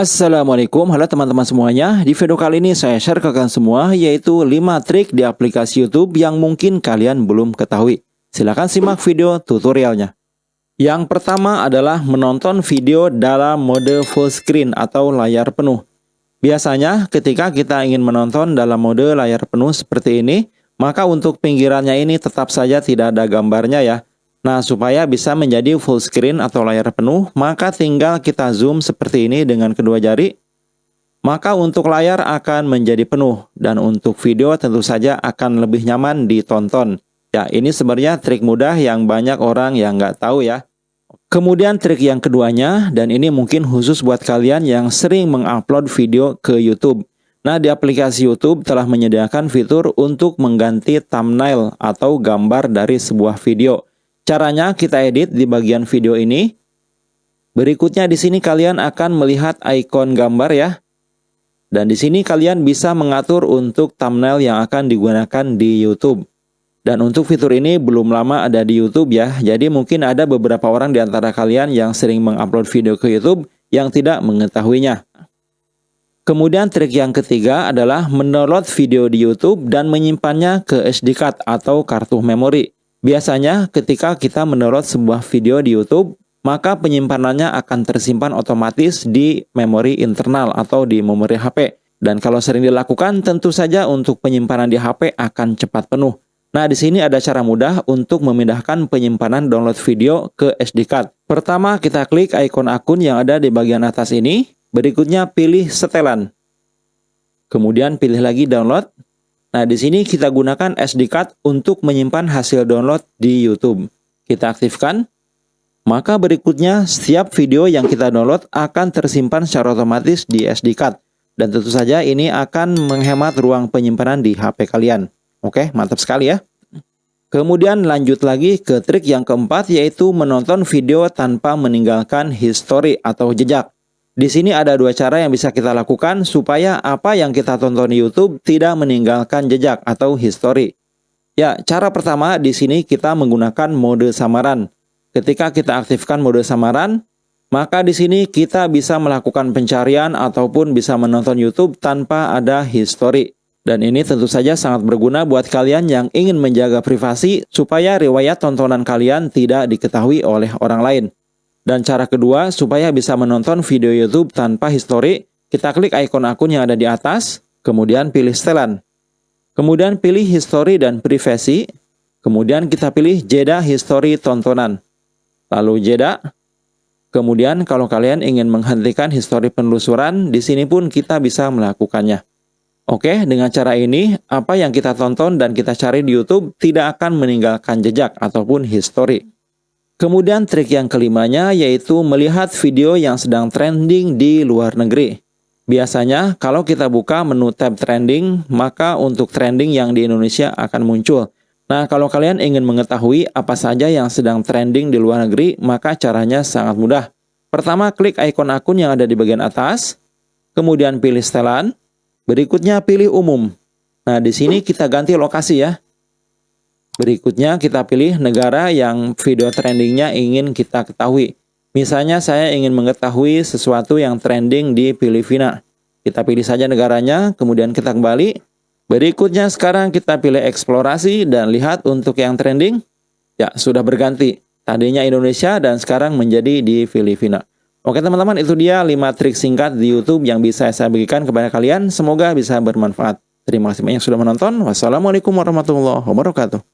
Assalamualaikum, halo teman-teman semuanya. Di video kali ini saya share ke kalian semua yaitu 5 trik di aplikasi YouTube yang mungkin kalian belum ketahui. Silahkan simak video tutorialnya. Yang pertama adalah menonton video dalam mode full screen atau layar penuh. Biasanya ketika kita ingin menonton dalam mode layar penuh seperti ini, maka untuk pinggirannya ini tetap saja tidak ada gambarnya ya. Nah, supaya bisa menjadi full screen atau layar penuh, maka tinggal kita zoom seperti ini dengan kedua jari. Maka untuk layar akan menjadi penuh, dan untuk video tentu saja akan lebih nyaman ditonton. Ya, ini sebenarnya trik mudah yang banyak orang yang nggak tahu ya. Kemudian trik yang keduanya, dan ini mungkin khusus buat kalian yang sering mengupload video ke YouTube. Nah, di aplikasi YouTube telah menyediakan fitur untuk mengganti thumbnail atau gambar dari sebuah video. Caranya kita edit di bagian video ini. Berikutnya di sini kalian akan melihat ikon gambar ya. Dan di sini kalian bisa mengatur untuk thumbnail yang akan digunakan di YouTube. Dan untuk fitur ini belum lama ada di YouTube ya. Jadi mungkin ada beberapa orang di antara kalian yang sering mengupload video ke YouTube yang tidak mengetahuinya. Kemudian trik yang ketiga adalah mendownload video di YouTube dan menyimpannya ke SD card atau kartu memori. Biasanya ketika kita mendownload sebuah video di YouTube, maka penyimpanannya akan tersimpan otomatis di memori internal atau di memori HP. Dan kalau sering dilakukan, tentu saja untuk penyimpanan di HP akan cepat penuh. Nah, di sini ada cara mudah untuk memindahkan penyimpanan download video ke SD card. Pertama, kita klik ikon akun yang ada di bagian atas ini. Berikutnya, pilih setelan. Kemudian pilih lagi download. Nah, di sini kita gunakan SD card untuk menyimpan hasil download di YouTube. Kita aktifkan. Maka berikutnya, setiap video yang kita download akan tersimpan secara otomatis di SD card. Dan tentu saja ini akan menghemat ruang penyimpanan di HP kalian. Oke, mantap sekali ya. Kemudian lanjut lagi ke trik yang keempat yaitu menonton video tanpa meninggalkan history atau jejak. Di sini ada dua cara yang bisa kita lakukan supaya apa yang kita tonton di YouTube tidak meninggalkan jejak atau history. Ya, cara pertama di sini kita menggunakan mode samaran. Ketika kita aktifkan mode samaran, maka di sini kita bisa melakukan pencarian ataupun bisa menonton YouTube tanpa ada history. Dan ini tentu saja sangat berguna buat kalian yang ingin menjaga privasi supaya riwayat tontonan kalian tidak diketahui oleh orang lain. Dan cara kedua, supaya bisa menonton video YouTube tanpa history, kita klik ikon akun yang ada di atas, kemudian pilih setelan. Kemudian pilih history dan privasi, kemudian kita pilih jeda history tontonan. Lalu jeda, kemudian kalau kalian ingin menghentikan history penelusuran, di sini pun kita bisa melakukannya. Oke, dengan cara ini, apa yang kita tonton dan kita cari di YouTube tidak akan meninggalkan jejak ataupun history. Kemudian trik yang kelimanya yaitu melihat video yang sedang trending di luar negeri. Biasanya kalau kita buka menu tab trending, maka untuk trending yang di Indonesia akan muncul. Nah, kalau kalian ingin mengetahui apa saja yang sedang trending di luar negeri, maka caranya sangat mudah. Pertama, klik ikon akun yang ada di bagian atas, kemudian pilih setelan, berikutnya pilih umum. Nah, di sini kita ganti lokasi ya. Berikutnya kita pilih negara yang video trendingnya ingin kita ketahui. Misalnya saya ingin mengetahui sesuatu yang trending di Filipina. Kita pilih saja negaranya, kemudian kita kembali. Berikutnya sekarang kita pilih eksplorasi dan lihat untuk yang trending. Ya, sudah berganti. Tadinya Indonesia dan sekarang menjadi di Filipina. Oke teman-teman, itu dia 5 trik singkat di YouTube yang bisa saya bagikan kepada kalian. Semoga bisa bermanfaat. Terima kasih banyak sudah menonton. Wassalamualaikum warahmatullahi wabarakatuh.